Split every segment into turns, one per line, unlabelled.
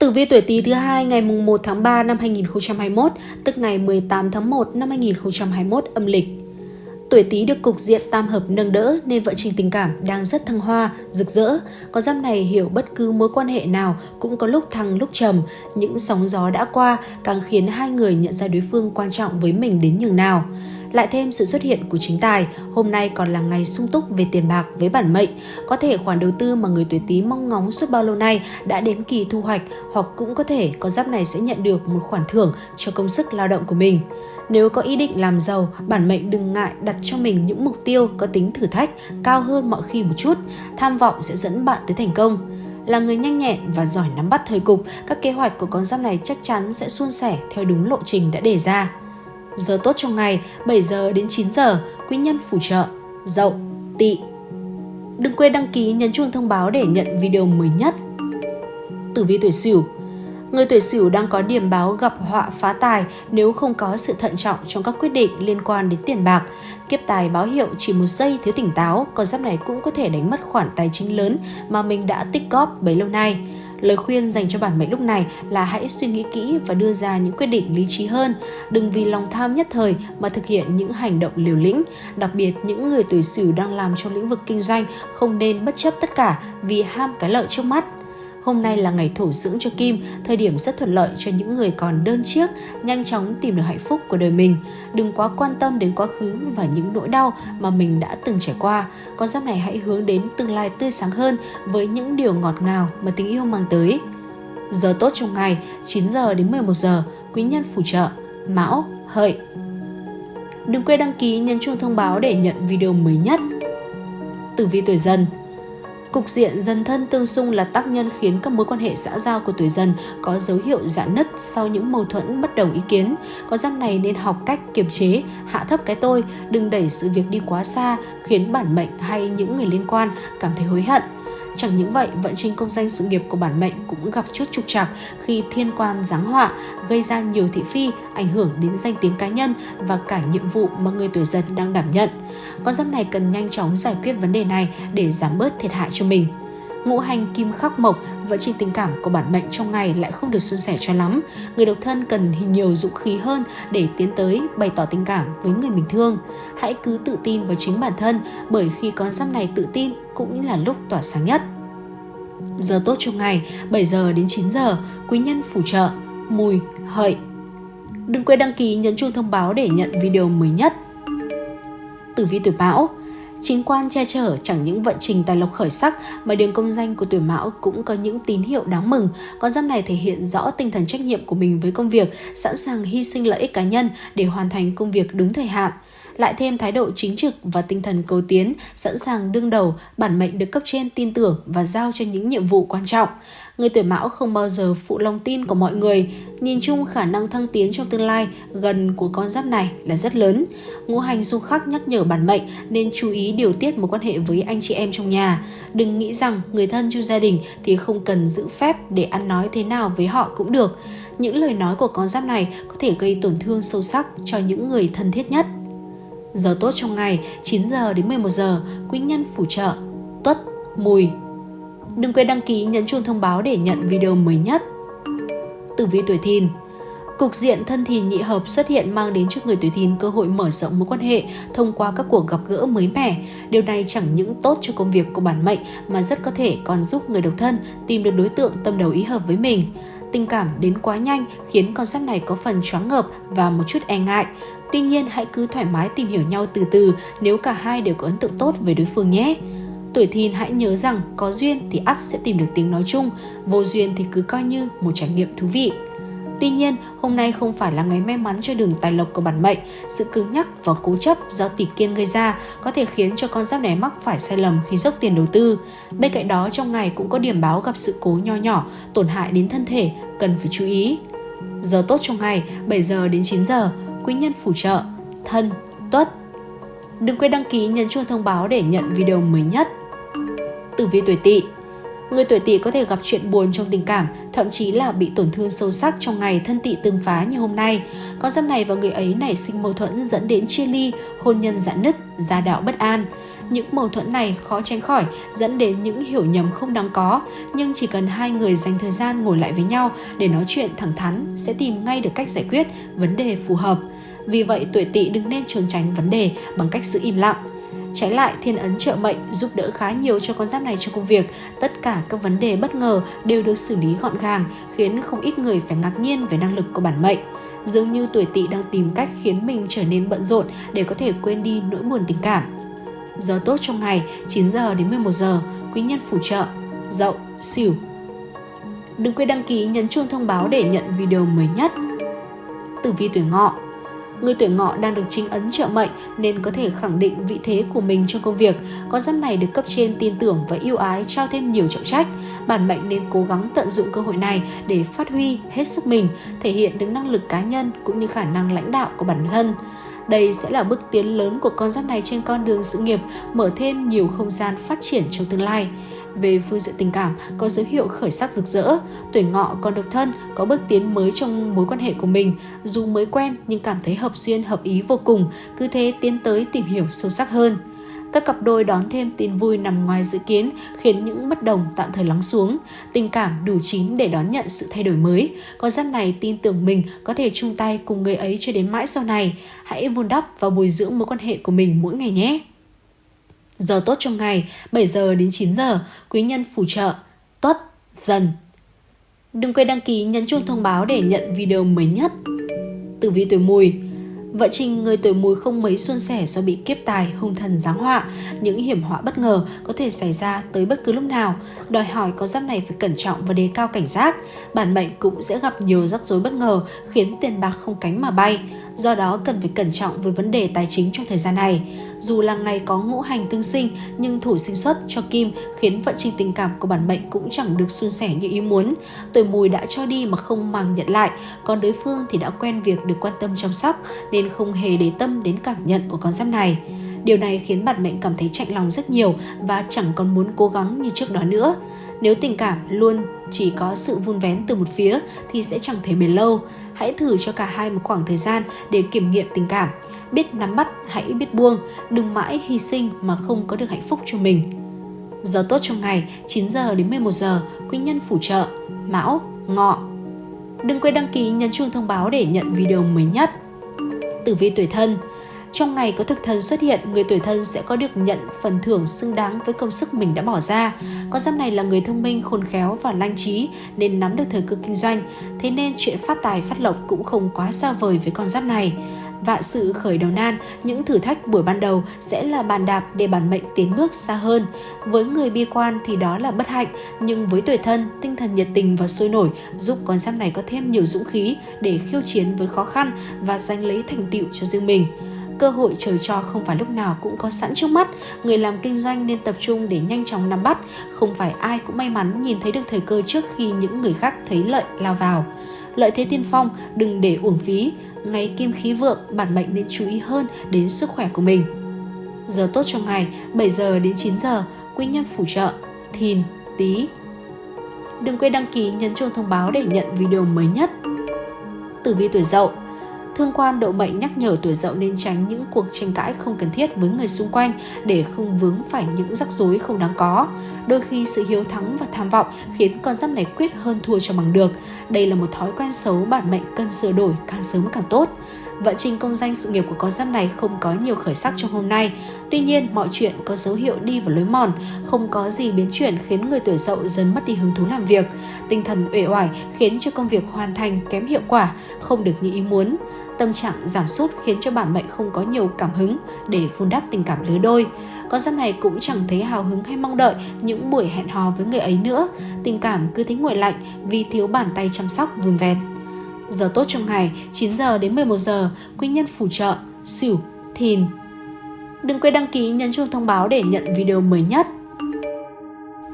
Tử vi tuổi Tý thứ hai ngày mùng 1 tháng 3 năm 2021, tức ngày 18 tháng 1 năm 2021 âm lịch. Tuổi Tý được cục diện tam hợp nâng đỡ nên vợ trình tình cảm đang rất thăng hoa, rực rỡ. Con giáp này hiểu bất cứ mối quan hệ nào cũng có lúc thăng lúc trầm, những sóng gió đã qua càng khiến hai người nhận ra đối phương quan trọng với mình đến nhường nào. Lại thêm sự xuất hiện của chính tài, hôm nay còn là ngày sung túc về tiền bạc với bản mệnh. Có thể khoản đầu tư mà người tuổi Tý mong ngóng suốt bao lâu nay đã đến kỳ thu hoạch hoặc cũng có thể con giáp này sẽ nhận được một khoản thưởng cho công sức lao động của mình. Nếu có ý định làm giàu, bản mệnh đừng ngại đặt cho mình những mục tiêu có tính thử thách cao hơn mọi khi một chút. Tham vọng sẽ dẫn bạn tới thành công là người nhanh nhẹn và giỏi nắm bắt thời cục, các kế hoạch của con giáp này chắc chắn sẽ suôn sẻ theo đúng lộ trình đã đề ra. Giờ tốt trong ngày 7 giờ đến 9 giờ, quý nhân phù trợ, dậu, tỵ. Đừng quên đăng ký nhấn chuông thông báo để nhận video mới nhất. Tử vi tuổi Sửu Người tuổi Sửu đang có điểm báo gặp họa phá tài nếu không có sự thận trọng trong các quyết định liên quan đến tiền bạc. Kiếp tài báo hiệu chỉ một giây thiếu tỉnh táo, con giáp này cũng có thể đánh mất khoản tài chính lớn mà mình đã tích góp bấy lâu nay. Lời khuyên dành cho bản mệnh lúc này là hãy suy nghĩ kỹ và đưa ra những quyết định lý trí hơn. Đừng vì lòng tham nhất thời mà thực hiện những hành động liều lĩnh. Đặc biệt, những người tuổi Sửu đang làm trong lĩnh vực kinh doanh không nên bất chấp tất cả vì ham cái lợi trước mắt. Hôm nay là ngày thổ dưỡng cho Kim, thời điểm rất thuận lợi cho những người còn đơn chiếc, nhanh chóng tìm được hạnh phúc của đời mình. Đừng quá quan tâm đến quá khứ và những nỗi đau mà mình đã từng trải qua. Con giáp này hãy hướng đến tương lai tươi sáng hơn với những điều ngọt ngào mà tình yêu mang tới. Giờ tốt trong ngày 9 giờ đến 11 giờ, quý nhân phù trợ, mão, hợi. Đừng quên đăng ký nhấn chuông thông báo để nhận video mới nhất. Tử vi tuổi dần Cục diện dần thân tương xung là tác nhân khiến các mối quan hệ xã giao của tuổi dần có dấu hiệu giãn nứt sau những mâu thuẫn bất đồng ý kiến. Có giáp này nên học cách kiềm chế, hạ thấp cái tôi, đừng đẩy sự việc đi quá xa, khiến bản mệnh hay những người liên quan cảm thấy hối hận. Chẳng những vậy, vận trình công danh sự nghiệp của bản mệnh cũng gặp chút trục trặc khi thiên quan giáng họa, gây ra nhiều thị phi, ảnh hưởng đến danh tiếng cá nhân và cả nhiệm vụ mà người tuổi dần đang đảm nhận. Con giáp này cần nhanh chóng giải quyết vấn đề này để giảm bớt thiệt hại cho mình. Ngũ hành kim khắc mộc, vận trình tình cảm của bản mệnh trong ngày lại không được suôn sẻ cho lắm. Người độc thân cần nhiều dũng khí hơn để tiến tới bày tỏ tình cảm với người mình thương. Hãy cứ tự tin vào chính bản thân bởi khi con giáp này tự tin cũng là lúc tỏa sáng nhất. Giờ tốt trong ngày 7 giờ đến 9 giờ, quý nhân phù trợ, mùi, hợi. Đừng quên đăng ký nhấn chuông thông báo để nhận video mới nhất. Tử vi tuổi Mão Chính quan che chở chẳng những vận trình tài lộc khởi sắc mà đường công danh của tuổi mão cũng có những tín hiệu đáng mừng. Con giáp này thể hiện rõ tinh thần trách nhiệm của mình với công việc, sẵn sàng hy sinh lợi ích cá nhân để hoàn thành công việc đúng thời hạn lại thêm thái độ chính trực và tinh thần cầu tiến, sẵn sàng đương đầu, bản mệnh được cấp trên tin tưởng và giao cho những nhiệm vụ quan trọng. Người tuổi mão không bao giờ phụ lòng tin của mọi người, nhìn chung khả năng thăng tiến trong tương lai gần của con giáp này là rất lớn. Ngũ hành xung khắc nhắc nhở bản mệnh nên chú ý điều tiết mối quan hệ với anh chị em trong nhà. Đừng nghĩ rằng người thân trong gia đình thì không cần giữ phép để ăn nói thế nào với họ cũng được. Những lời nói của con giáp này có thể gây tổn thương sâu sắc cho những người thân thiết nhất. Giờ tốt trong ngày 9 giờ đến 11 giờ, quý nhân phù trợ, tuất, mùi. Đừng quên đăng ký nhấn chuông thông báo để nhận video mới nhất. Tử vi tuổi thìn Cục diện thân thìn nhị hợp xuất hiện mang đến cho người tuổi thìn cơ hội mở rộng mối quan hệ thông qua các cuộc gặp gỡ mới mẻ. Điều này chẳng những tốt cho công việc của bản mệnh mà rất có thể còn giúp người độc thân tìm được đối tượng tâm đầu ý hợp với mình. Tình cảm đến quá nhanh khiến con giáp này có phần choáng ngợp và một chút e ngại. Tuy nhiên hãy cứ thoải mái tìm hiểu nhau từ từ nếu cả hai đều có ấn tượng tốt với đối phương nhé. Tuổi thìn hãy nhớ rằng có duyên thì ắt sẽ tìm được tiếng nói chung, vô duyên thì cứ coi như một trải nghiệm thú vị. Tuy nhiên, hôm nay không phải là ngày may mắn cho đường tài lộc của bản mệnh. Sự cứng nhắc và cố chấp do tỷ kiên gây ra có thể khiến cho con giáp này mắc phải sai lầm khi dốc tiền đầu tư. Bên cạnh đó, trong ngày cũng có điểm báo gặp sự cố nho nhỏ, tổn hại đến thân thể, cần phải chú ý. Giờ tốt trong ngày 7 giờ đến 9 giờ, quý nhân phù trợ, thân, tuất. Đừng quên đăng ký nhấn chuông thông báo để nhận video mới nhất. Tử vi tuổi tỵ Người tuổi tỵ có thể gặp chuyện buồn trong tình cảm, thậm chí là bị tổn thương sâu sắc trong ngày thân tỵ tương phá như hôm nay. Con giáp này và người ấy nảy sinh mâu thuẫn dẫn đến chia ly, hôn nhân giãn nứt, gia đạo bất an. Những mâu thuẫn này khó tránh khỏi dẫn đến những hiểu nhầm không đáng có, nhưng chỉ cần hai người dành thời gian ngồi lại với nhau để nói chuyện thẳng thắn sẽ tìm ngay được cách giải quyết vấn đề phù hợp. Vì vậy tuổi tỵ đừng nên trốn tránh vấn đề bằng cách giữ im lặng. Trái lại, thiên ấn trợ mệnh giúp đỡ khá nhiều cho con giáp này trong công việc. Tất cả các vấn đề bất ngờ đều được xử lý gọn gàng, khiến không ít người phải ngạc nhiên về năng lực của bản mệnh. Dường như tuổi tỵ đang tìm cách khiến mình trở nên bận rộn để có thể quên đi nỗi buồn tình cảm. Giờ tốt trong ngày 9 giờ đến 11 giờ, quý nhân phù trợ, dậu, xỉu. Đừng quên đăng ký nhấn chuông thông báo để nhận video mới nhất. Tử vi tuổi ngọ Người tuổi ngọ đang được chính ấn trợ mệnh nên có thể khẳng định vị thế của mình trong công việc. Có giáp này được cấp trên tin tưởng và yêu ái trao thêm nhiều trọng trách. Bản mệnh nên cố gắng tận dụng cơ hội này để phát huy hết sức mình, thể hiện được năng lực cá nhân cũng như khả năng lãnh đạo của bản thân. Đây sẽ là bước tiến lớn của con giáp này trên con đường sự nghiệp, mở thêm nhiều không gian phát triển trong tương lai. Về phương diện tình cảm, có dấu hiệu khởi sắc rực rỡ, tuổi ngọ còn độc thân, có bước tiến mới trong mối quan hệ của mình. Dù mới quen nhưng cảm thấy hợp duyên, hợp ý vô cùng, cứ thế tiến tới tìm hiểu sâu sắc hơn. Các cặp đôi đón thêm tin vui nằm ngoài dự kiến khiến những bất đồng tạm thời lắng xuống. Tình cảm đủ chín để đón nhận sự thay đổi mới. Con giáp này tin tưởng mình có thể chung tay cùng người ấy cho đến mãi sau này. Hãy vun đắp và bồi dưỡng mối quan hệ của mình mỗi ngày nhé. Giờ tốt trong ngày 7 giờ đến 9 giờ, quý nhân phù trợ, tuất, dần. Đừng quên đăng ký nhấn chuông thông báo để nhận video mới nhất. Tử vi tuổi mùi Vợ trình người tuổi mùi không mấy xuân sẻ do bị kiếp tài, hung thần giáng họa. Những hiểm họa bất ngờ có thể xảy ra tới bất cứ lúc nào. Đòi hỏi có giáp này phải cẩn trọng và đề cao cảnh giác. Bản mệnh cũng sẽ gặp nhiều rắc rối bất ngờ khiến tiền bạc không cánh mà bay. Do đó cần phải cẩn trọng với vấn đề tài chính trong thời gian này. Dù là ngày có ngũ hành tương sinh nhưng thủ sinh xuất cho Kim khiến vận trình tình cảm của bản mệnh cũng chẳng được suôn sẻ như ý muốn. Tuổi mùi đã cho đi mà không màng nhận lại, còn đối phương thì đã quen việc được quan tâm chăm sóc nên không hề để tâm đến cảm nhận của con giáp này. Điều này khiến bản mệnh cảm thấy chạnh lòng rất nhiều và chẳng còn muốn cố gắng như trước đó nữa. Nếu tình cảm luôn chỉ có sự vun vén từ một phía thì sẽ chẳng thể bền lâu. Hãy thử cho cả hai một khoảng thời gian để kiểm nghiệm tình cảm. Biết nắm bắt, hãy biết buông, đừng mãi hy sinh mà không có được hạnh phúc cho mình. Giờ tốt trong ngày 9 giờ đến 11 giờ, quý nhân phù trợ, mão, ngọ. Đừng quên đăng ký nhấn chuông thông báo để nhận video mới nhất. Tử vi tuổi thân trong ngày có thực thần xuất hiện, người tuổi thân sẽ có được nhận phần thưởng xứng đáng với công sức mình đã bỏ ra. Con giáp này là người thông minh, khôn khéo và lanh trí nên nắm được thời cơ kinh doanh. Thế nên chuyện phát tài phát lộc cũng không quá xa vời với con giáp này. Vạn sự khởi đầu nan, những thử thách buổi ban đầu sẽ là bàn đạp để bản mệnh tiến bước xa hơn. Với người bi quan thì đó là bất hạnh, nhưng với tuổi thân, tinh thần nhiệt tình và sôi nổi giúp con giáp này có thêm nhiều dũng khí để khiêu chiến với khó khăn và giành lấy thành tựu cho riêng mình cơ hội trời cho không phải lúc nào cũng có sẵn trước mắt. Người làm kinh doanh nên tập trung để nhanh chóng nắm bắt. Không phải ai cũng may mắn nhìn thấy được thời cơ trước khi những người khác thấy lợi lao vào. Lợi thế tiên phong, đừng để uổng phí. Ngày kim khí vượng, bản mệnh nên chú ý hơn đến sức khỏe của mình. Giờ tốt trong ngày 7 giờ đến 9 giờ, quý nhân phù trợ, thìn, tý. Đừng quên đăng ký, nhấn chuông thông báo để nhận video mới nhất. Tử vi tuổi dậu Thương quan độ mệnh nhắc nhở tuổi dậu nên tránh những cuộc tranh cãi không cần thiết với người xung quanh để không vướng phải những rắc rối không đáng có. Đôi khi sự hiếu thắng và tham vọng khiến con giáp này quyết hơn thua cho bằng được. Đây là một thói quen xấu bản mệnh cần sửa đổi càng sớm càng tốt. Vận trình công danh sự nghiệp của con giáp này không có nhiều khởi sắc trong hôm nay. Tuy nhiên, mọi chuyện có dấu hiệu đi vào lối mòn, không có gì biến chuyển khiến người tuổi dậu dần mất đi hứng thú làm việc. Tinh thần uể oải khiến cho công việc hoàn thành kém hiệu quả, không được như ý muốn. Tâm trạng giảm sút khiến cho bản mệnh không có nhiều cảm hứng để vun đắp tình cảm lứa đôi. Con giáp này cũng chẳng thấy hào hứng hay mong đợi những buổi hẹn hò với người ấy nữa. Tình cảm cứ thấy nguội lạnh vì thiếu bàn tay chăm sóc vun vẹt. Giờ tốt trong ngày 9 giờ đến 11 giờ, quý nhân phù trợ, sửu thìn. Đừng quên đăng ký nhấn chuông thông báo để nhận video mới nhất.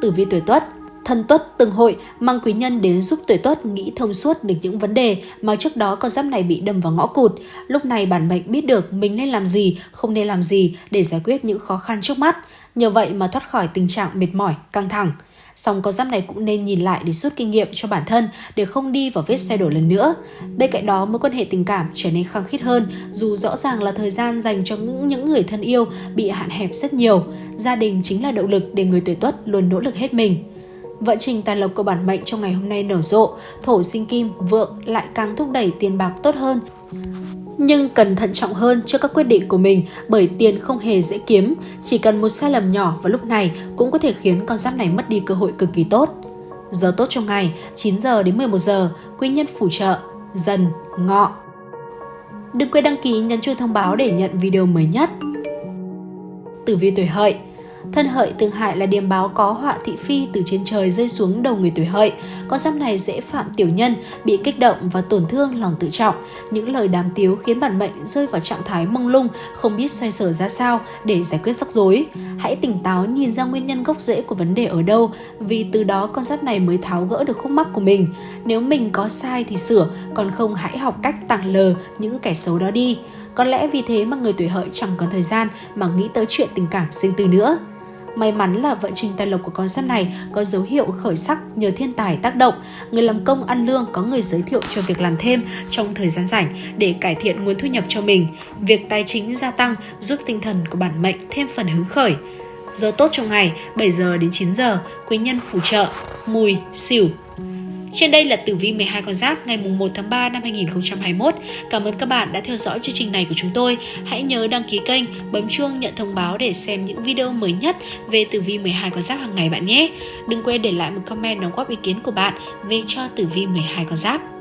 Tử vi tuổi Tuất Thân tuất từng hội mang quý nhân đến giúp tuổi tuất nghĩ thông suốt được những vấn đề mà trước đó con giáp này bị đâm vào ngõ cụt. Lúc này bản mệnh biết được mình nên làm gì, không nên làm gì để giải quyết những khó khăn trước mắt. Nhờ vậy mà thoát khỏi tình trạng mệt mỏi, căng thẳng. Song con giáp này cũng nên nhìn lại để rút kinh nghiệm cho bản thân để không đi vào vết xe đổ lần nữa. Bên cạnh đó, mối quan hệ tình cảm trở nên khăng khít hơn dù rõ ràng là thời gian dành cho những, những người thân yêu bị hạn hẹp rất nhiều. Gia đình chính là động lực để người tuổi tuất luôn nỗ lực hết mình. Vận trình tài lộc của bản mệnh trong ngày hôm nay nở rộ, thổ sinh kim, vượng lại càng thúc đẩy tiền bạc tốt hơn. Nhưng cần thận trọng hơn cho các quyết định của mình bởi tiền không hề dễ kiếm, chỉ cần một sai lầm nhỏ vào lúc này cũng có thể khiến con giáp này mất đi cơ hội cực kỳ tốt. Giờ tốt trong ngày 9 giờ đến 11 giờ, quý nhân phù trợ, dần, ngọ. Đừng quên đăng ký nhấn chuông thông báo để nhận video mới nhất. Tử vi tuổi hợi Thân hợi tương hại là điềm báo có họa thị phi từ trên trời rơi xuống đầu người tuổi hợi. Con giáp này dễ phạm tiểu nhân, bị kích động và tổn thương lòng tự trọng. Những lời đàm tiếu khiến bản mệnh rơi vào trạng thái mông lung, không biết xoay sở ra sao để giải quyết rắc rối. Hãy tỉnh táo nhìn ra nguyên nhân gốc rễ của vấn đề ở đâu, vì từ đó con giáp này mới tháo gỡ được khúc mắc của mình. Nếu mình có sai thì sửa, còn không hãy học cách tàng lờ những kẻ xấu đó đi. Có lẽ vì thế mà người tuổi hợi chẳng còn thời gian mà nghĩ tới chuyện tình cảm sinh tư nữa. May mắn là vận trình tài lộc của con giáp này có dấu hiệu khởi sắc nhờ thiên tài tác động. Người làm công ăn lương có người giới thiệu cho việc làm thêm trong thời gian rảnh để cải thiện nguồn thu nhập cho mình. Việc tài chính gia tăng giúp tinh thần của bản mệnh thêm phần hứng khởi. Giờ tốt trong ngày 7 giờ đến 9 giờ, quý nhân phù trợ, mùi, xỉu, trên đây là tử vi 12 con giáp ngày 1 tháng 3 năm 2021. Cảm ơn các bạn đã theo dõi chương trình này của chúng tôi. Hãy nhớ đăng ký kênh, bấm chuông nhận thông báo để xem những video mới nhất về tử vi 12 con giáp hàng ngày bạn nhé. Đừng quên để lại một comment đóng góp ý kiến của bạn về cho tử vi 12 con giáp.